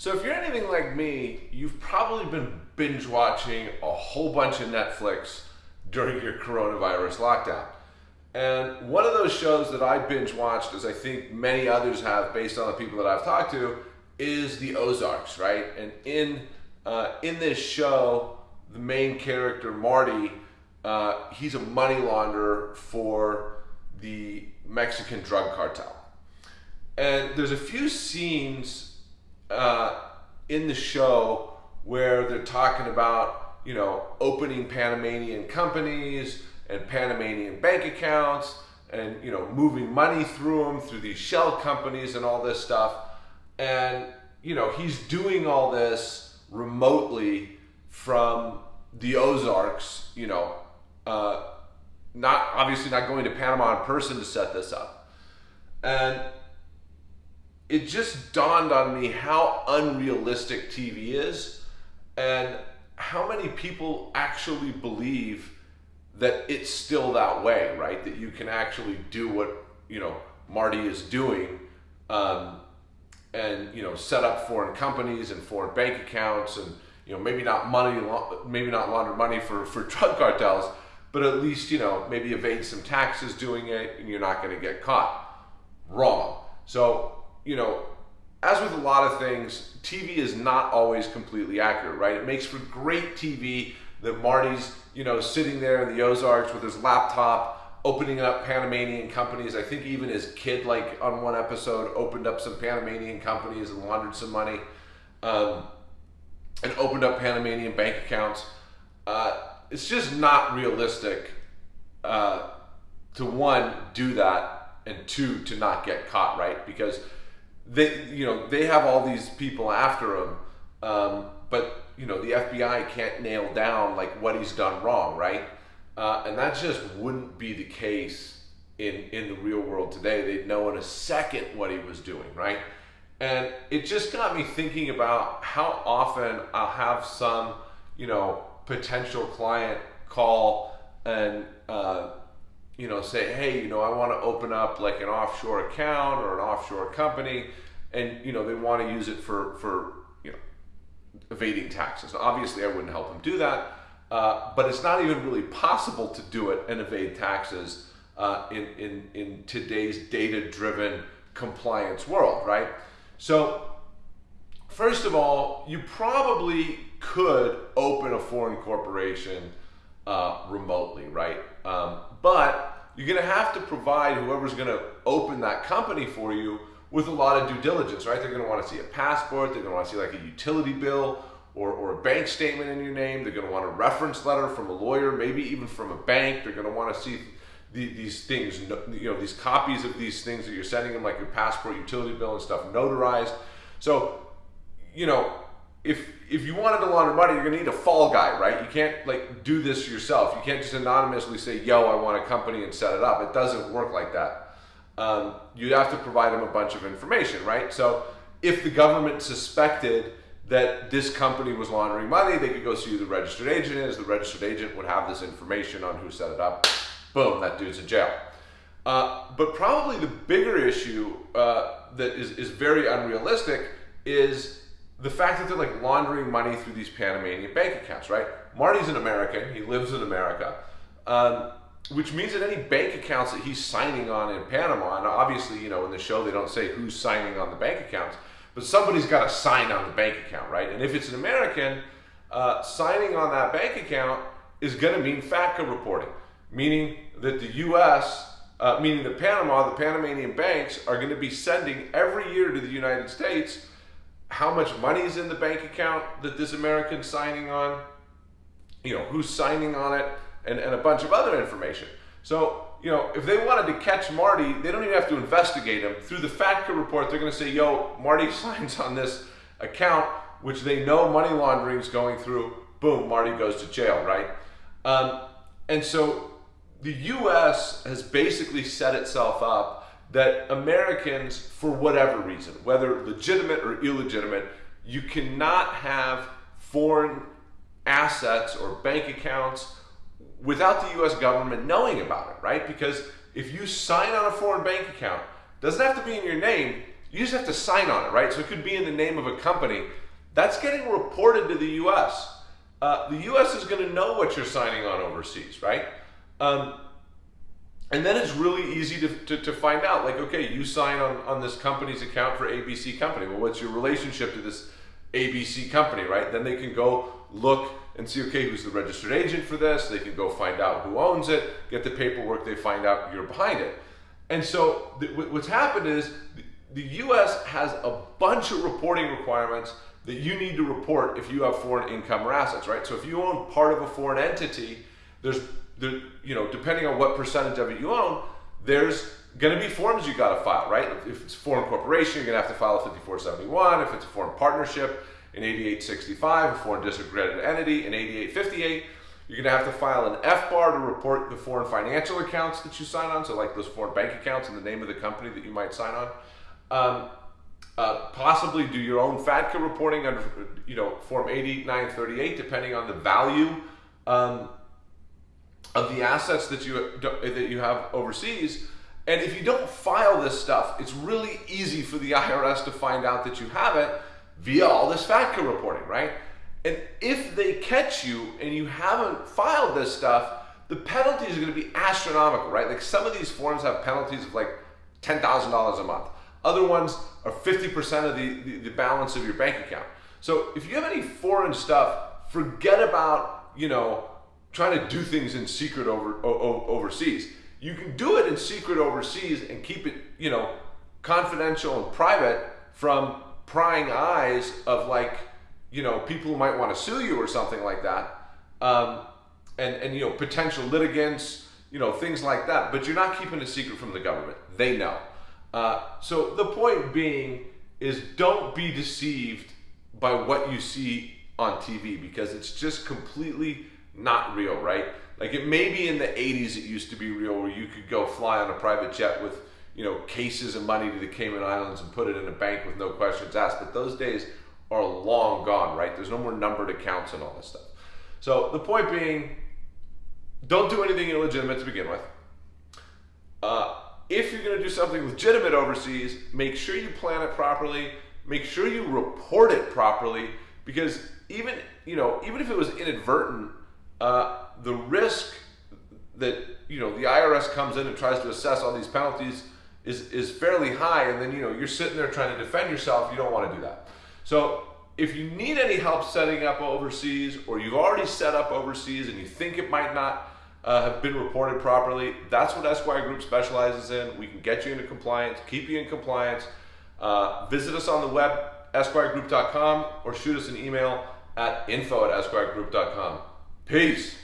So if you're anything like me, you've probably been binge watching a whole bunch of Netflix during your coronavirus lockdown. And one of those shows that I binge watched, as I think many others have based on the people that I've talked to, is The Ozarks, right? And in uh, in this show, the main character Marty, uh, he's a money launderer for the Mexican drug cartel. And there's a few scenes uh, in the show where they're talking about, you know, opening Panamanian companies and Panamanian bank accounts and, you know, moving money through them through these shell companies and all this stuff. And, you know, he's doing all this remotely from the Ozarks, you know, uh, not obviously not going to Panama in person to set this up. And it just dawned on me how unrealistic TV is and how many people actually believe that it's still that way, right? That you can actually do what, you know, Marty is doing um, and, you know, set up foreign companies and foreign bank accounts and, you know, maybe not money, maybe not launder money for, for drug cartels, but at least, you know, maybe evade some taxes doing it and you're not going to get caught. Wrong. So you know, as with a lot of things, TV is not always completely accurate, right? It makes for great TV that Marty's, you know, sitting there in the Ozarks with his laptop, opening up Panamanian companies. I think even his kid, like on one episode, opened up some Panamanian companies and laundered some money, um, and opened up Panamanian bank accounts. Uh, it's just not realistic uh, to one do that and two to not get caught, right? Because they you know they have all these people after him, um, but you know the FBI can't nail down like what he's done wrong, right? Uh, and that just wouldn't be the case in in the real world today. They'd know in a second what he was doing, right? And it just got me thinking about how often I'll have some you know potential client call and uh, you know, say, hey, you know, I want to open up like an offshore account or an offshore company, and you know, they want to use it for for you know, evading taxes. Obviously, I wouldn't help them do that, uh, but it's not even really possible to do it and evade taxes uh, in in in today's data-driven compliance world, right? So. First of all, you probably could open a foreign corporation uh, remotely, right? Um, but you're going to have to provide whoever's going to open that company for you with a lot of due diligence, right? They're going to want to see a passport, they're going to want to see like a utility bill or, or a bank statement in your name, they're going to want a reference letter from a lawyer, maybe even from a bank, they're going to want to see the, these things, you know, these copies of these things that you're sending them, like your passport, utility bill, and stuff, notarized. So, you know, if if you wanted to launder money, you're gonna need a fall guy, right? You can't like do this yourself. You can't just anonymously say, "Yo, I want a company and set it up." It doesn't work like that. Um, you have to provide them a bunch of information, right? So if the government suspected that this company was laundering money, they could go see who the registered agent is. The registered agent would have this information on who set it up. Boom, that dude's in jail. Uh, but probably the bigger issue uh, that is, is very unrealistic is the fact that they're like laundering money through these Panamanian bank accounts, right? Marty's an American, he lives in America, um, which means that any bank accounts that he's signing on in Panama, and obviously, you know, in the show they don't say who's signing on the bank accounts, but somebody's got to sign on the bank account, right? And if it's an American, uh, signing on that bank account is going to mean FATCA reporting, meaning that the U.S., uh, meaning that Panama, the Panamanian banks, are going to be sending every year to the United States how much money is in the bank account that this American's signing on, you know, who's signing on it, and, and a bunch of other information. So, you know, if they wanted to catch Marty, they don't even have to investigate him. Through the FATCA report, they're going to say, yo, Marty signs on this account, which they know money laundering is going through. Boom, Marty goes to jail, right? Um, and so the U.S. has basically set itself up that Americans, for whatever reason, whether legitimate or illegitimate, you cannot have foreign assets or bank accounts without the US government knowing about it, right? Because if you sign on a foreign bank account, doesn't have to be in your name, You just have to sign on it, right? So it could be in the name of a company. That's getting reported to the U.S. Uh, the U.S. is going to know what you're signing on overseas, right? Um, and then it's really easy to, to, to, find out, like, okay, you sign on, on this company's account for ABC Company. Well, what's your relationship to this ABC company, right? Then they can go look and see, okay, who's the registered agent for this? They can go find out who owns it, get the paperwork, they find out you're behind it. And so what's happened is the US has a bunch of reporting requirements that you need to report if you have foreign income or assets, right? So if you own part of a foreign entity, there's, there, you know, depending on what percentage of it you own, there's going to be forms you got to file, right? If it's a foreign corporation, you're going to have to file a 5471. If it's a foreign partnership, an 8865, a foreign disregarded entity, an 8858. You're going to have to file an FBAR to report the foreign financial accounts that you sign on, so like those foreign bank accounts and the name of the company that you might sign on. Um, uh, possibly do your own FATCA reporting under, you know, Form 8938, depending on the value um, of the assets that you that you have overseas. And if you don't file this stuff, it's really easy for the IRS to find out that you have it via all this FATCA reporting, right? And if they catch you and you haven't filed this stuff, the penalties are going to be astronomical, right? Like some of these forms have penalties of like $10,000 a month. Other ones are 50% of the, the, the, balance of your bank account. So if you have any foreign stuff, forget about, you know, trying to do things in secret over o- overseas. You can do it in secret overseas and keep it, you know, confidential and private from prying eyes of like, you know, people who might want to sue you or something like that. Um, and, and, you know, potential litigants, you know, things like that. But you're not keeping a secret from the government. They know. Uh, so the point being is don't be deceived by what you see on TV because it's just completely not real, right? Like it may be in the 80s it used to be real where you could go fly on a private jet with, you know, cases of money to the Cayman Islands and put it in a bank with no questions asked. But those days are long gone, right? There's no more numbered accounts and all this stuff. So the point being, don't do anything illegitimate to begin with. Uh, if you're going to do something legitimate overseas, make sure you plan it properly. Make sure you report it properly because even you know even if it was inadvertent, uh, the risk that you know the IRS comes in and tries to assess all these penalties is is fairly high, and then you know you're sitting there trying to defend yourself. You don't want to do that. So if you need any help setting up overseas, or you've already set up overseas and you think it might not uh, have been reported properly. That's what Esquire Group specializes in. We can get you into compliance, keep you in compliance. Uh, visit us on the web, esquiregroup.com, or shoot us an email at info at esquiregroup.com. Peace.